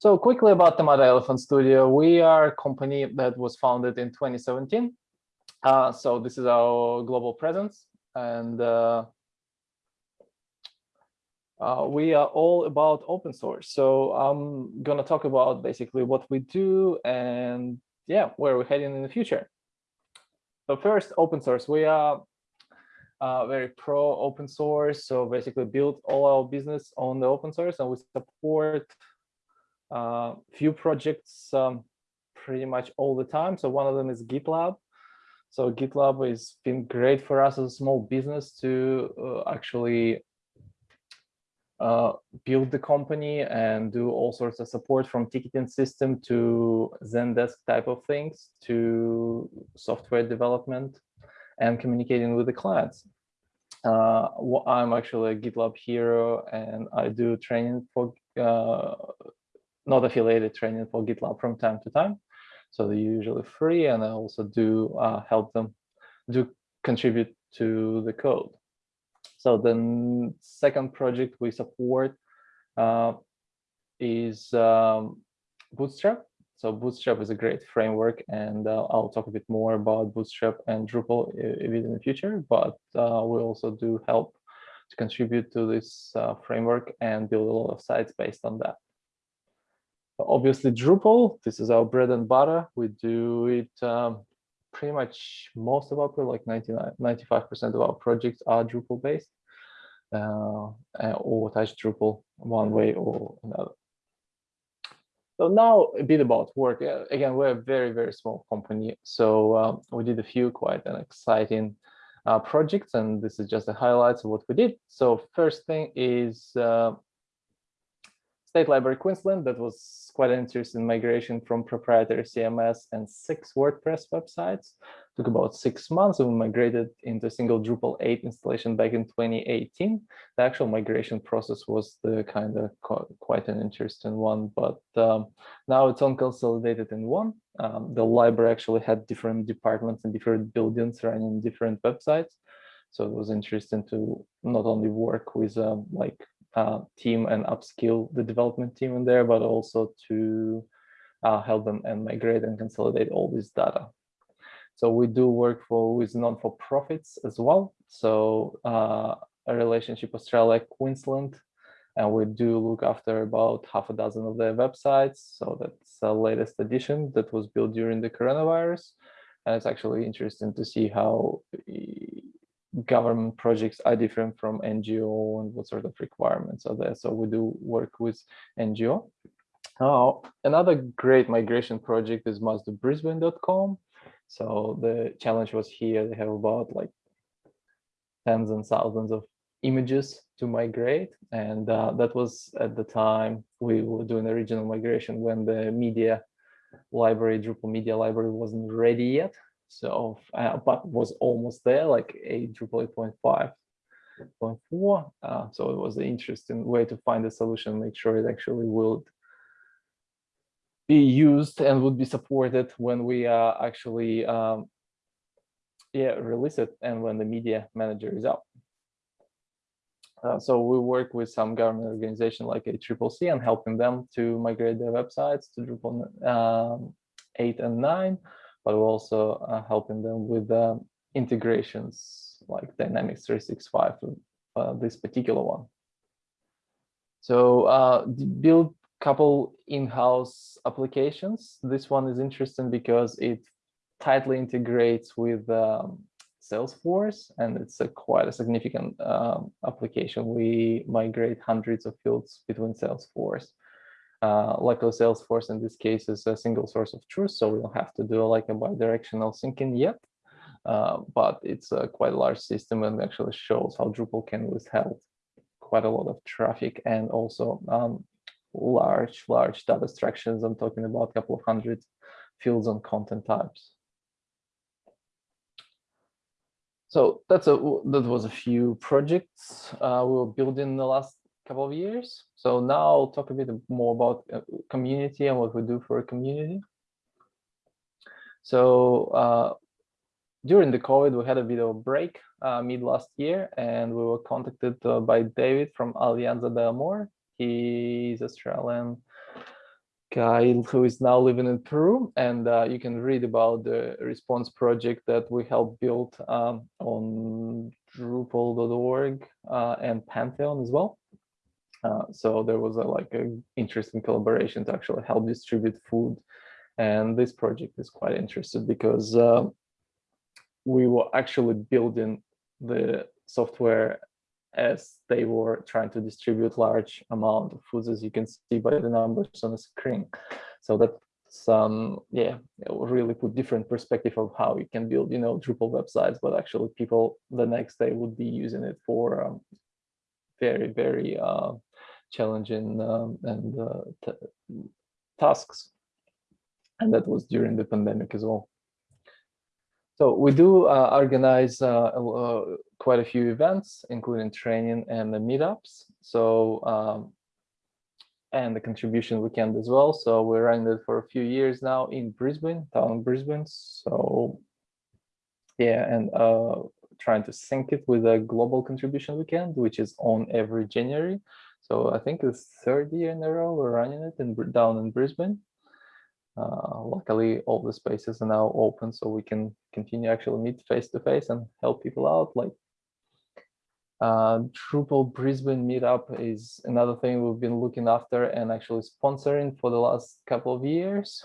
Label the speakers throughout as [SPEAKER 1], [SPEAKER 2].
[SPEAKER 1] So quickly about Tomato Elephant Studio. We are a company that was founded in 2017. Uh, so this is our global presence and uh, uh, we are all about open source. So I'm gonna talk about basically what we do and yeah, where we're heading in the future. So first, open source. We are uh, very pro open source. So basically build all our business on the open source and we support uh, few projects um, pretty much all the time. So one of them is GitLab. So GitLab has been great for us as a small business to uh, actually uh, build the company and do all sorts of support from ticketing system to Zendesk type of things to software development and communicating with the clients. Uh, I'm actually a GitLab hero and I do training for uh, not affiliated training for GitLab from time to time. So they're usually free and I also do uh, help them do contribute to the code. So the second project we support uh, is um, Bootstrap. So Bootstrap is a great framework and uh, I'll talk a bit more about Bootstrap and Drupal in the future, but uh, we also do help to contribute to this uh, framework and build a lot of sites based on that. Obviously Drupal, this is our bread and butter. We do it um, pretty much most of our, like 99, 95% of our projects are Drupal based uh, or touch Drupal one way or another. So now a bit about work. Again, we're a very, very small company. So um, we did a few quite an exciting uh, projects, and this is just the highlights of what we did. So first thing is uh, State Library Queensland, that was quite an interesting migration from proprietary CMS and six WordPress websites. Took about six months and we migrated into a single Drupal 8 installation back in 2018. The actual migration process was the kind of quite an interesting one, but um, now it's all consolidated in one. Um, the library actually had different departments and different buildings running different websites. So it was interesting to not only work with um, like uh, team and upskill the development team in there, but also to uh, help them and migrate and consolidate all this data. So we do work for with non-for-profits as well. So uh, a relationship Australia, Queensland, and we do look after about half a dozen of their websites. So that's the latest edition that was built during the coronavirus. And it's actually interesting to see how government projects are different from NGO and what sort of requirements are there. So we do work with NGO. Oh, another great migration project is mazdobrisbane.com. So the challenge was here, they have about like tens and thousands of images to migrate. And uh, that was at the time we were doing the regional migration when the media library, Drupal media library wasn't ready yet. So, uh, but was almost there, like a Drupal 8.5.4. Uh, so it was an interesting way to find a solution, make sure it actually will be used and would be supported when we uh, actually um, yeah release it and when the media manager is out. Uh, so we work with some government organization like a Triple C and helping them to migrate their websites to Drupal um, 8 and 9 but we're also uh, helping them with uh, integrations like Dynamics 365, uh, this particular one. So uh, build couple in-house applications. This one is interesting because it tightly integrates with um, Salesforce, and it's a quite a significant um, application. We migrate hundreds of fields between Salesforce. Uh, luckily, Salesforce in this case is a single source of truth, so we don't have to do like a bidirectional syncing yet. Uh, but it's a quite large system and actually shows how Drupal can withhold quite a lot of traffic and also um, large, large data structures. I'm talking about a couple of hundred fields on content types. So that's a that was a few projects uh, we were building in the last couple of years. So now I'll talk a bit more about uh, community and what we do for a community. So uh, during the COVID, we had a bit of a break uh, mid last year, and we were contacted uh, by David from Alianza del Amor. He's Australian guy who is now living in Peru, and uh, you can read about the response project that we helped build um, on Drupal.org uh, and Pantheon as well. Uh, so there was a like an interesting collaboration to actually help distribute food, and this project is quite interesting because uh, we were actually building the software as they were trying to distribute large amount of foods, as you can see by the numbers on the screen. So that's, um, yeah, really put different perspective of how you can build, you know, Drupal websites, but actually people the next day would be using it for um, very, very uh, challenging um, and uh, tasks. And that was during the pandemic as well. So we do uh, organize uh, uh, quite a few events, including training and the meetups. So um, and the contribution weekend as well. So we're running it for a few years now in Brisbane, town Brisbane. So yeah, and uh, trying to sync it with a global contribution weekend, which is on every January. So I think it's third year in a row we're running it in down in Brisbane. Uh, luckily, all the spaces are now open, so we can continue actually meet face to face and help people out. Like uh, Drupal Brisbane meetup is another thing we've been looking after and actually sponsoring for the last couple of years.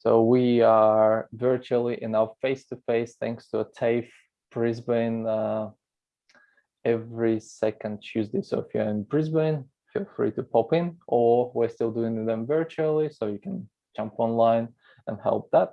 [SPEAKER 1] So we are virtually in our face-to-face -face, thanks to a TAFE Brisbane uh, every second Tuesday. So if you're in Brisbane, feel free to pop in or we're still doing them virtually so you can jump online and help that.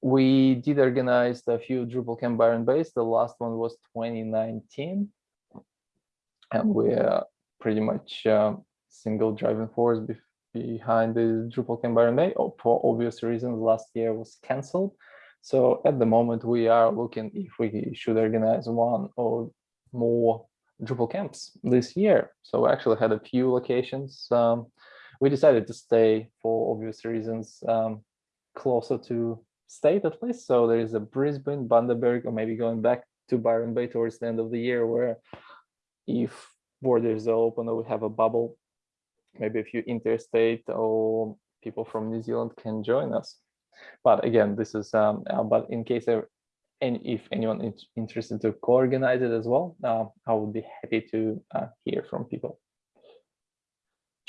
[SPEAKER 1] We did organize a few Drupal camp Byron Bays. The last one was 2019. And we're pretty much uh, single driving force behind the Drupal camp Byron Bay. Oh, for obvious reasons, last year was cancelled. So at the moment, we are looking if we should organize one or more Drupal camps this year. So we actually had a few locations. Um, we decided to stay for obvious reasons um, closer to state at least. So there is a Brisbane, Bundaberg, or maybe going back to Byron Bay towards the end of the year where if borders are open or we have a bubble, maybe a few interstate or people from New Zealand can join us. But again, this is, um, uh, but in case there and if anyone is interested to co-organize it as well, uh, I would be happy to uh, hear from people.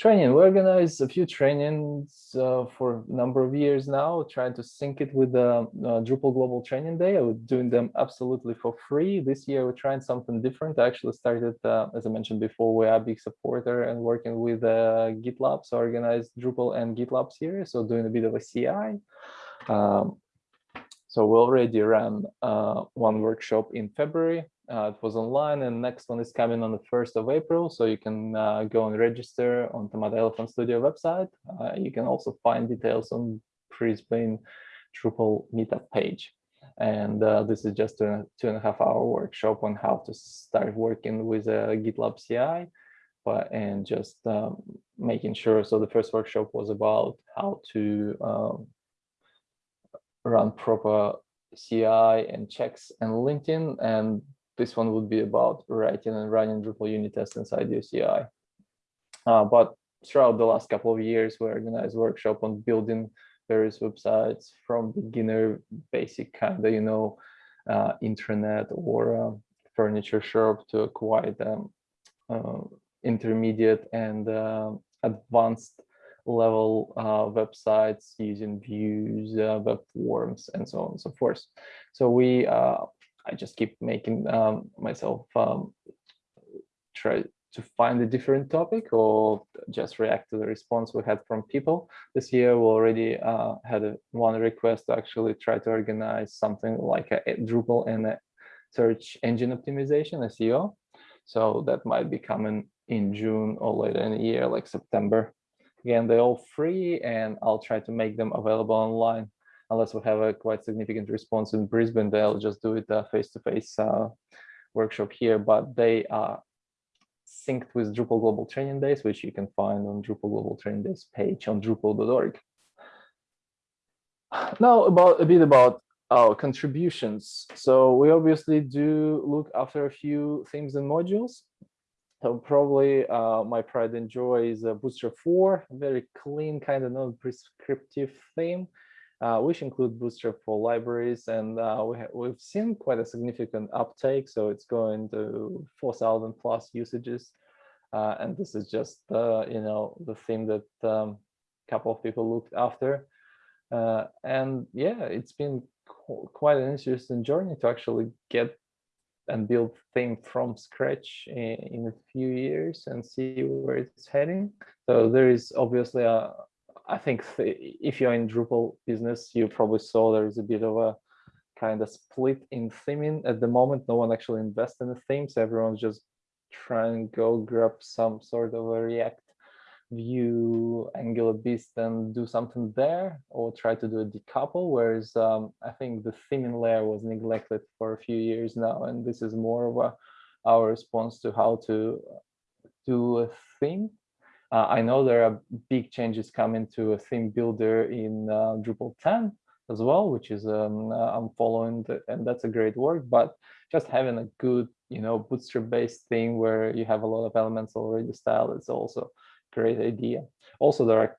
[SPEAKER 1] Training, we organize a few trainings uh, for a number of years now, trying to sync it with the uh, Drupal Global Training Day. I was doing them absolutely for free. This year, we're trying something different. I actually started, uh, as I mentioned before, we are a big supporter and working with uh, GitLab, so organized Drupal and GitLab series, so doing a bit of a CI. Um, so we already ran uh, one workshop in February. Uh, it was online and next one is coming on the 1st of April. So you can uh, go and register on Tomato Elephant Studio website. Uh, you can also find details on Brisbane Drupal meetup page. And uh, this is just a two and a half hour workshop on how to start working with a GitLab CI but, and just um, making sure. So the first workshop was about how to um, run proper CI and checks and linting. And this one would be about writing and running Drupal unit tests inside your CI. Uh, but throughout the last couple of years, we organized workshop on building various websites from beginner, basic kind of, you know, uh, intranet or uh, furniture shop to quite um, uh, intermediate and uh, advanced level uh, websites using views, uh, web forms, and so on and so forth. So we, uh, I just keep making um, myself um, try to find a different topic or just react to the response we had from people. This year we already uh, had a, one request to actually try to organize something like a, a Drupal and a search engine optimization, SEO. So that might be coming in June or later in the year, like September. Again, they're all free and I'll try to make them available online. Unless we have a quite significant response in Brisbane, they'll just do it a face-to-face -face, uh, workshop here, but they are synced with Drupal Global Training Days, which you can find on Drupal Global Training Days page on drupal.org. Now about a bit about our contributions. So we obviously do look after a few themes and modules. so probably uh, my pride and joy is a Bootstrap 4, very clean, kind of non-prescriptive theme, uh, which include Bootstrap 4 libraries. And uh, we we've seen quite a significant uptake. So it's going to 4,000 plus usages. Uh, and this is just, you know, the theme that a um, couple of people looked after. Uh, and yeah, it's been qu quite an interesting journey to actually get and build thing from scratch in, in, a few years and see where it's heading. So there is obviously a, I think if you're in Drupal business, you probably saw there is a bit of a kind of split in theming at the moment. No one actually invests in the themes. Everyone's just trying to go grab some sort of a React Vue Angular Beast and do something there or try to do a decouple, whereas um, I think the theming layer was neglected for a few years now, and this is more of a, our response to how to do a theme. Uh, I know there are big changes coming to a theme builder in uh, Drupal 10 as well, which is um, uh, I'm following, the, and that's a great work. But just having a good, you know, Bootstrap-based thing where you have a lot of elements already styled, it's also great idea. Also, there are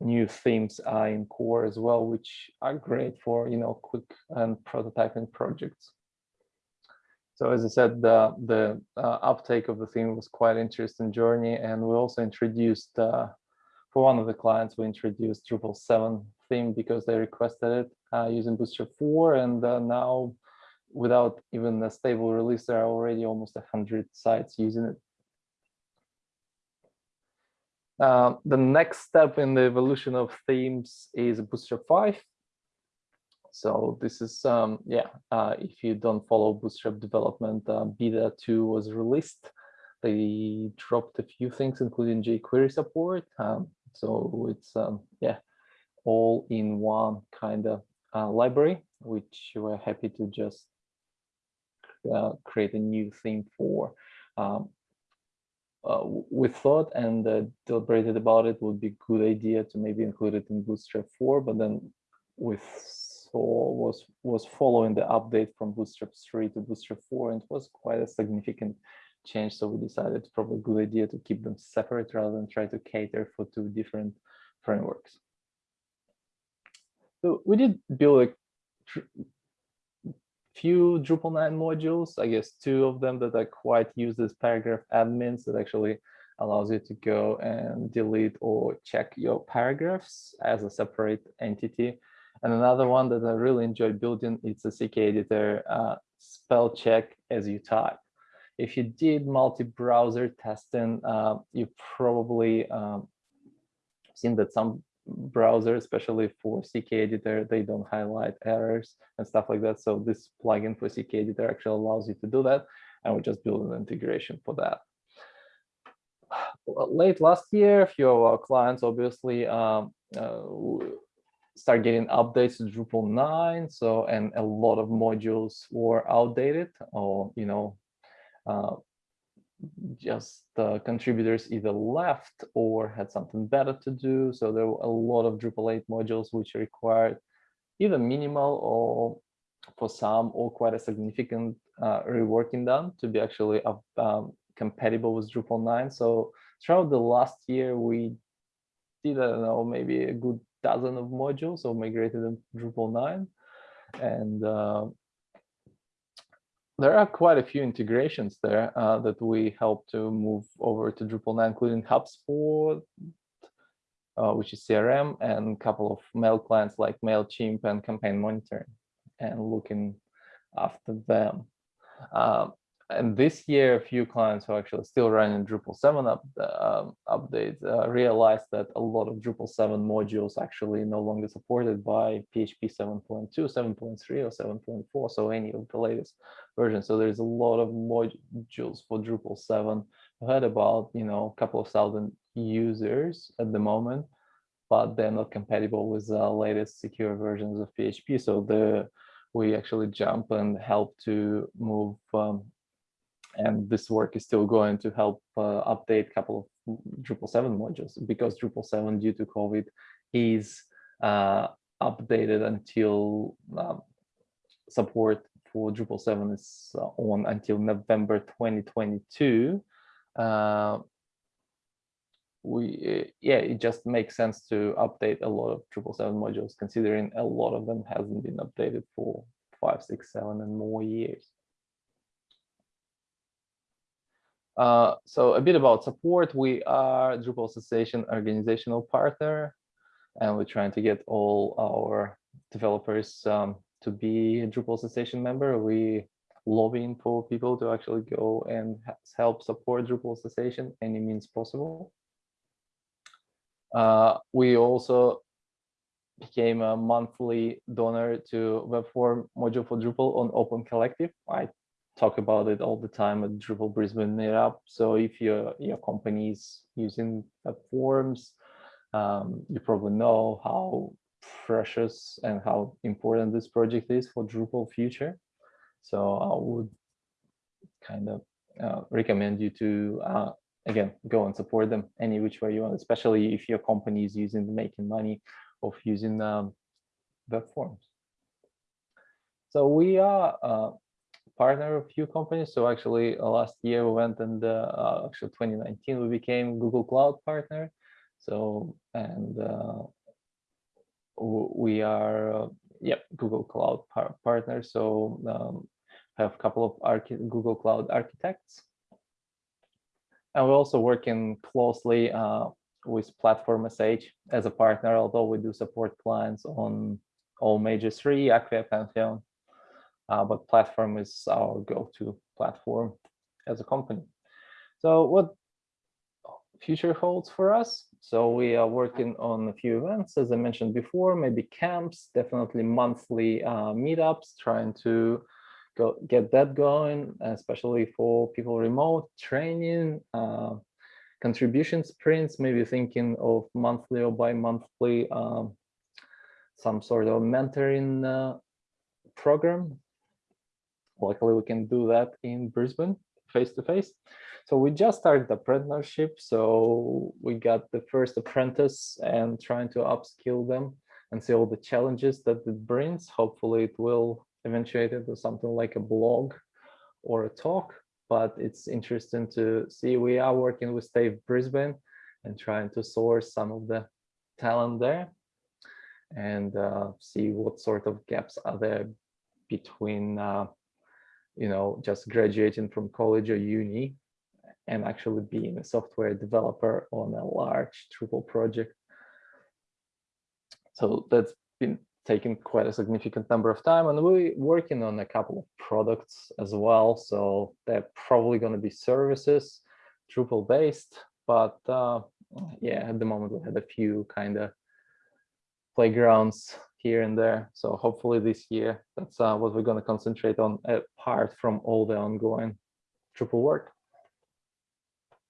[SPEAKER 1] new themes uh, in core as well, which are great for you know quick and prototyping projects. So as I said, the, the uh, uptake of the theme was quite interesting journey. And we also introduced, uh, for one of the clients, we introduced Drupal 7 theme because they requested it uh, using Bootstrap 4. And uh, now, without even a stable release, there are already almost 100 sites using it. Uh, the next step in the evolution of themes is Bootstrap 5. So this is, um, yeah, uh, if you don't follow Bootstrap development, uh, Beta 2 was released. They dropped a few things, including jQuery support. Um, so it's, um, yeah, all in one kind of uh, library, which we're happy to just uh, create a new theme for. Um, uh, we thought and uh, deliberated about it would be a good idea to maybe include it in Bootstrap 4, but then we saw was was following the update from Bootstrap 3 to Bootstrap 4, and it was quite a significant change. So we decided it's probably a good idea to keep them separate rather than try to cater for two different frameworks. So we did build a few Drupal 9 modules, I guess two of them that are quite used as paragraph admins that actually allows you to go and delete or check your paragraphs as a separate entity. And another one that I really enjoy building, it's a CK editor uh, spell check as you type. If you did multi-browser testing, uh, you probably um, seen that some browser, especially for CK editor, they don't highlight errors and stuff like that. So this plugin for CK editor actually allows you to do that. And we just build an integration for that. Late last year, a few of our clients obviously um, uh, start getting updates to Drupal 9. So, and a lot of modules were outdated or, you know, uh, just uh, contributors either left or had something better to do. So there were a lot of Drupal 8 modules which required either minimal or for some or quite a significant uh, reworking done to be actually um, compatible with Drupal 9. So throughout the last year, we did, I don't know, maybe a good dozen of modules or migrated them to Drupal 9. And uh, there are quite a few integrations there uh, that we help to move over to Drupal 9, including HubSpot, uh, which is CRM, and a couple of mail clients like MailChimp and Campaign Monitoring, and looking after them. Uh, and this year, a few clients who actually still running Drupal 7 up, uh, updates uh, realized that a lot of Drupal 7 modules actually no longer supported by PHP 7.2, 7.3, or 7.4, so any of the latest versions. So there's a lot of modules for Drupal 7. I heard about, you know, a couple of thousand users at the moment, but they're not compatible with the latest secure versions of PHP. So the we actually jump and help to move um, and this work is still going to help uh, update a couple of Drupal 7 modules because Drupal 7 due to COVID is uh, updated until um, support for Drupal 7 is uh, on until November 2022. uh, we yeah it just makes sense to update a lot of Drupal 7 modules considering a lot of them hasn't been updated for five six seven and more years uh, so a bit about support. We are drupal association organizational partner and we're trying to get all our developers um, to be a drupal association member. We lobbying for people to actually go and help support drupal association any means possible. Uh, we also became a monthly donor to Webform module for Drupal on Open Collective. I talk about it all the time at Drupal Brisbane Meetup. So if your your company is using forms, um, you probably know how precious and how important this project is for Drupal future. So I would kind of uh, recommend you to uh, again, go and support them any which way you want, especially if your company is using making money of using um, web forms. So we are a partner of a few companies. So actually uh, last year we went and uh, uh actually 2019 we became Google Cloud partner. So and uh, we are uh, yep Google Cloud par partner. So um, have a couple of Google Cloud architects and we're also working closely uh, with Platform SH as a partner, although we do support clients on all major three, Acquia, Pantheon. Uh, but Platform is our go-to platform as a company. So what future holds for us? So we are working on a few events, as I mentioned before, maybe camps, definitely monthly uh, meetups, trying to go get that going, especially for people remote training, uh, contribution sprints, maybe thinking of monthly or bi-monthly um, some sort of mentoring uh, program. Luckily, we can do that in Brisbane face to face. So we just started the apprenticeship. So we got the first apprentice and trying to upskill them and see all the challenges that it brings. Hopefully it will eventuated to something like a blog or a talk, but it's interesting to see we are working with TAFE Brisbane and trying to source some of the talent there and uh, see what sort of gaps are there between, uh, you know, just graduating from college or uni and actually being a software developer on a large Drupal project. So that's been taking quite a significant number of time and we're working on a couple of products as well so they're probably going to be services drupal based but uh, yeah at the moment we had a few kind of playgrounds here and there. So hopefully this year that's uh, what we're going to concentrate on apart from all the ongoing Drupal work